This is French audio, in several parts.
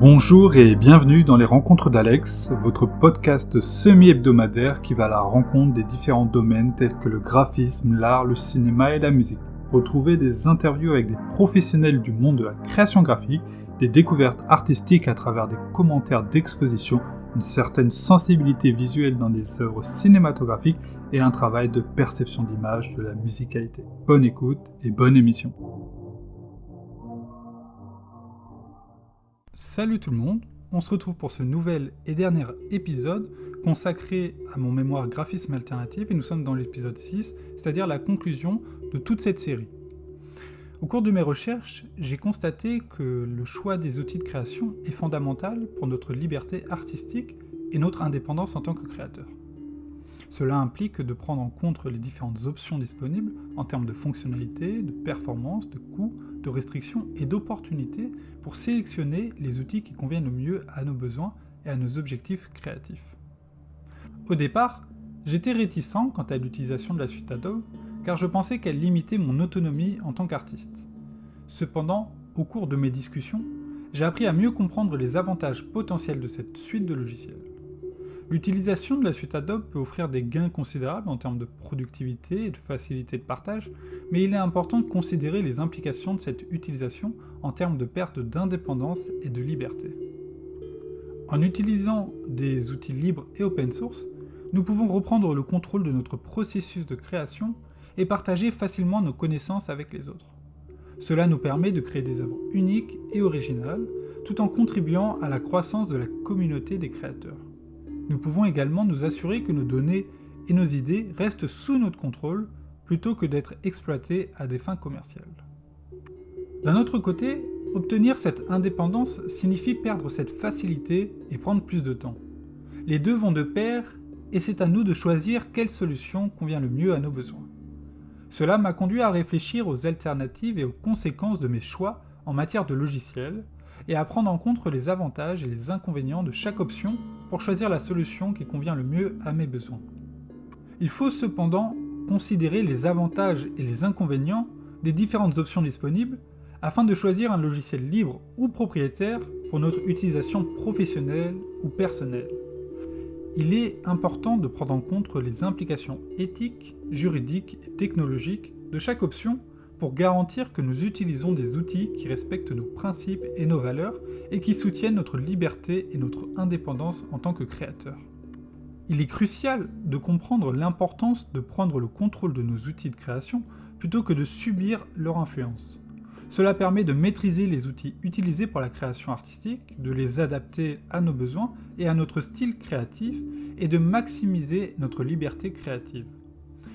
Bonjour et bienvenue dans les Rencontres d'Alex, votre podcast semi-hebdomadaire qui va à la rencontre des différents domaines tels que le graphisme, l'art, le cinéma et la musique. Retrouvez des interviews avec des professionnels du monde de la création graphique, des découvertes artistiques à travers des commentaires d'exposition, une certaine sensibilité visuelle dans des œuvres cinématographiques et un travail de perception d'image de la musicalité. Bonne écoute et bonne émission. Salut tout le monde, on se retrouve pour ce nouvel et dernier épisode consacré à mon mémoire graphisme alternatif et nous sommes dans l'épisode 6, c'est-à-dire la conclusion de toute cette série. Au cours de mes recherches, j'ai constaté que le choix des outils de création est fondamental pour notre liberté artistique et notre indépendance en tant que créateur. Cela implique de prendre en compte les différentes options disponibles en termes de fonctionnalités, de performance, de coûts, de restrictions et d'opportunités pour sélectionner les outils qui conviennent le mieux à nos besoins et à nos objectifs créatifs. Au départ, j'étais réticent quant à l'utilisation de la suite Adobe car je pensais qu'elle limitait mon autonomie en tant qu'artiste. Cependant, au cours de mes discussions, j'ai appris à mieux comprendre les avantages potentiels de cette suite de logiciels. L'utilisation de la suite Adobe peut offrir des gains considérables en termes de productivité et de facilité de partage, mais il est important de considérer les implications de cette utilisation en termes de perte d'indépendance et de liberté. En utilisant des outils libres et open source, nous pouvons reprendre le contrôle de notre processus de création et partager facilement nos connaissances avec les autres. Cela nous permet de créer des œuvres uniques et originales, tout en contribuant à la croissance de la communauté des créateurs. Nous pouvons également nous assurer que nos données et nos idées restent sous notre contrôle plutôt que d'être exploitées à des fins commerciales. D'un autre côté, obtenir cette indépendance signifie perdre cette facilité et prendre plus de temps. Les deux vont de pair et c'est à nous de choisir quelle solution convient le mieux à nos besoins. Cela m'a conduit à réfléchir aux alternatives et aux conséquences de mes choix en matière de logiciels et à prendre en compte les avantages et les inconvénients de chaque option pour choisir la solution qui convient le mieux à mes besoins. Il faut cependant considérer les avantages et les inconvénients des différentes options disponibles afin de choisir un logiciel libre ou propriétaire pour notre utilisation professionnelle ou personnelle. Il est important de prendre en compte les implications éthiques, juridiques et technologiques de chaque option pour garantir que nous utilisons des outils qui respectent nos principes et nos valeurs et qui soutiennent notre liberté et notre indépendance en tant que créateurs. Il est crucial de comprendre l'importance de prendre le contrôle de nos outils de création plutôt que de subir leur influence. Cela permet de maîtriser les outils utilisés pour la création artistique, de les adapter à nos besoins et à notre style créatif, et de maximiser notre liberté créative.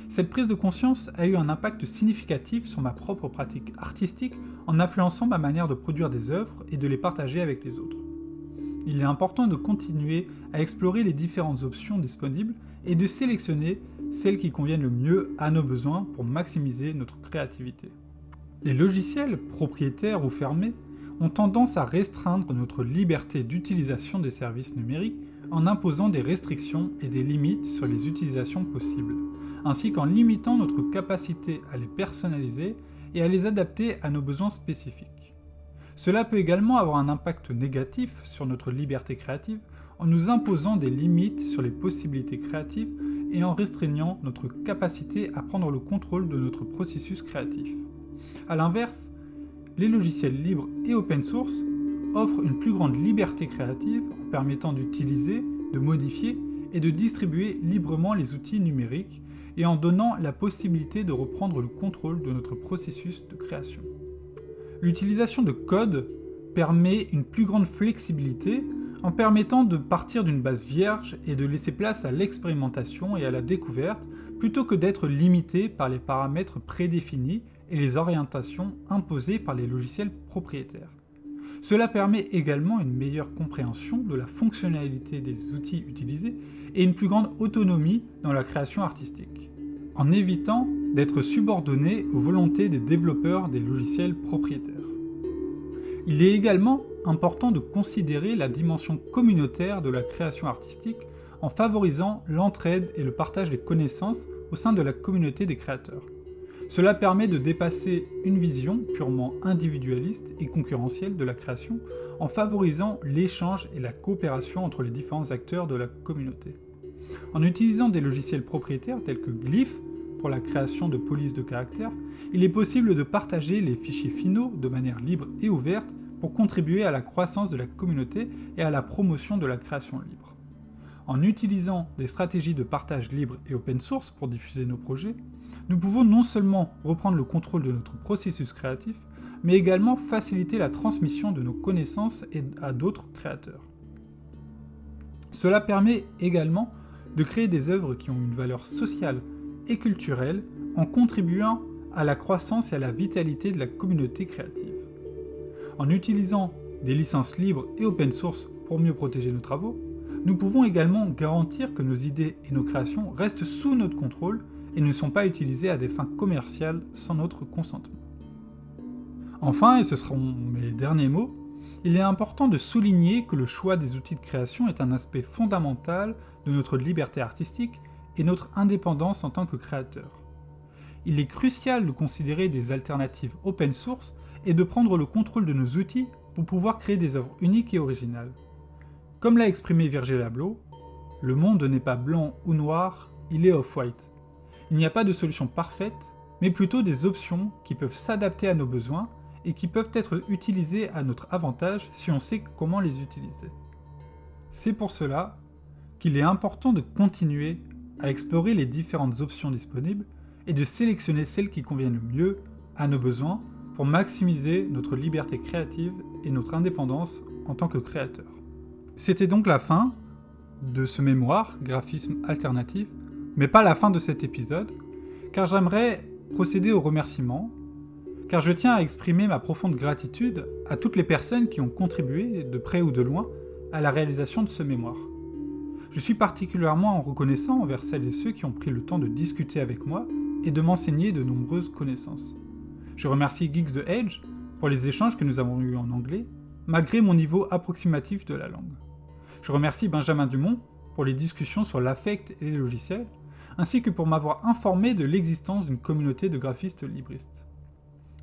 Cette prise de conscience a eu un impact significatif sur ma propre pratique artistique en influençant ma manière de produire des œuvres et de les partager avec les autres. Il est important de continuer à explorer les différentes options disponibles et de sélectionner celles qui conviennent le mieux à nos besoins pour maximiser notre créativité. Les logiciels, propriétaires ou fermés, ont tendance à restreindre notre liberté d'utilisation des services numériques en imposant des restrictions et des limites sur les utilisations possibles ainsi qu'en limitant notre capacité à les personnaliser et à les adapter à nos besoins spécifiques. Cela peut également avoir un impact négatif sur notre liberté créative en nous imposant des limites sur les possibilités créatives et en restreignant notre capacité à prendre le contrôle de notre processus créatif. A l'inverse, les logiciels libres et open source offrent une plus grande liberté créative en permettant d'utiliser, de modifier et de distribuer librement les outils numériques et en donnant la possibilité de reprendre le contrôle de notre processus de création. L'utilisation de code permet une plus grande flexibilité en permettant de partir d'une base vierge et de laisser place à l'expérimentation et à la découverte plutôt que d'être limité par les paramètres prédéfinis et les orientations imposées par les logiciels propriétaires. Cela permet également une meilleure compréhension de la fonctionnalité des outils utilisés et une plus grande autonomie dans la création artistique en évitant d'être subordonné aux volontés des développeurs des logiciels propriétaires. Il est également important de considérer la dimension communautaire de la création artistique en favorisant l'entraide et le partage des connaissances au sein de la communauté des créateurs. Cela permet de dépasser une vision purement individualiste et concurrentielle de la création en favorisant l'échange et la coopération entre les différents acteurs de la communauté. En utilisant des logiciels propriétaires tels que Glyph pour la création de polices de caractères, il est possible de partager les fichiers finaux de manière libre et ouverte pour contribuer à la croissance de la communauté et à la promotion de la création libre. En utilisant des stratégies de partage libre et open source pour diffuser nos projets, nous pouvons non seulement reprendre le contrôle de notre processus créatif, mais également faciliter la transmission de nos connaissances à d'autres créateurs. Cela permet également de créer des œuvres qui ont une valeur sociale et culturelle en contribuant à la croissance et à la vitalité de la communauté créative. En utilisant des licences libres et open source pour mieux protéger nos travaux, nous pouvons également garantir que nos idées et nos créations restent sous notre contrôle et ne sont pas utilisées à des fins commerciales sans notre consentement. Enfin, et ce seront mes derniers mots, il est important de souligner que le choix des outils de création est un aspect fondamental de notre liberté artistique et notre indépendance en tant que créateur. Il est crucial de considérer des alternatives open source et de prendre le contrôle de nos outils pour pouvoir créer des œuvres uniques et originales. Comme l'a exprimé Virgil Abloh, le monde n'est pas blanc ou noir, il est off-white. Il n'y a pas de solution parfaite, mais plutôt des options qui peuvent s'adapter à nos besoins et qui peuvent être utilisées à notre avantage si on sait comment les utiliser. C'est pour cela qu'il est important de continuer à explorer les différentes options disponibles et de sélectionner celles qui conviennent le mieux à nos besoins pour maximiser notre liberté créative et notre indépendance en tant que créateur. C'était donc la fin de ce mémoire, graphisme alternatif, mais pas la fin de cet épisode, car j'aimerais procéder aux remerciements, car je tiens à exprimer ma profonde gratitude à toutes les personnes qui ont contribué, de près ou de loin, à la réalisation de ce mémoire. Je suis particulièrement reconnaissant envers celles et ceux qui ont pris le temps de discuter avec moi et de m'enseigner de nombreuses connaissances. Je remercie Geeks the Edge pour les échanges que nous avons eus en anglais, malgré mon niveau approximatif de la langue. Je remercie Benjamin Dumont pour les discussions sur l'affect et les logiciels, ainsi que pour m'avoir informé de l'existence d'une communauté de graphistes libristes.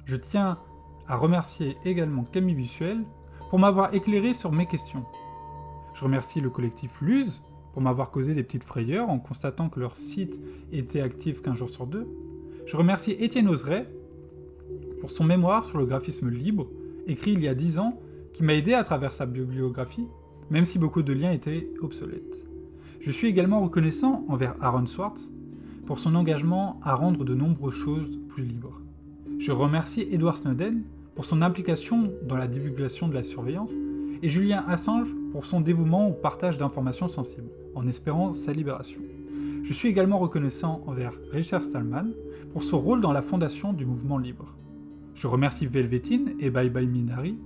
Je tiens à remercier également Camille Bussuel pour m'avoir éclairé sur mes questions. Je remercie le collectif Luz pour m'avoir causé des petites frayeurs en constatant que leur site était actif qu'un jour sur deux. Je remercie Étienne Oseret pour son mémoire sur le graphisme libre, écrit il y a 10 ans, qui m'a aidé à travers sa bibliographie, même si beaucoup de liens étaient obsolètes. Je suis également reconnaissant envers Aaron Swartz pour son engagement à rendre de nombreuses choses plus libres. Je remercie Edward Snowden pour son implication dans la divulgation de la surveillance et Julien Assange pour son dévouement au partage d'informations sensibles en espérant sa libération. Je suis également reconnaissant envers Richard Stallman pour son rôle dans la fondation du mouvement libre. Je remercie Velvetine et Bye Bye Minari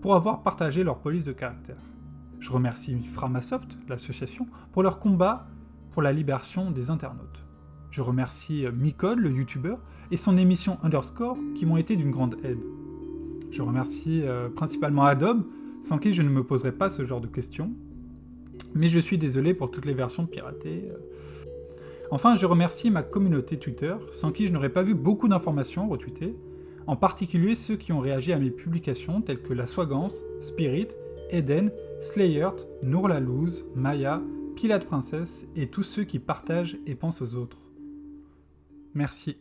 pour avoir partagé leur police de caractère. Je remercie Framasoft, l'association, pour leur combat pour la libération des internautes. Je remercie Micode, le youtubeur, et son émission Underscore qui m'ont été d'une grande aide. Je remercie euh, principalement Adobe, sans qui je ne me poserais pas ce genre de questions, mais je suis désolé pour toutes les versions piratées. Enfin, je remercie ma communauté Twitter, sans qui je n'aurais pas vu beaucoup d'informations retweetées, en particulier ceux qui ont réagi à mes publications telles que La Swagance, Spirit, Eden, Slayert, Nour Maya, Pilate Princesse et tous ceux qui partagent et pensent aux autres. Merci.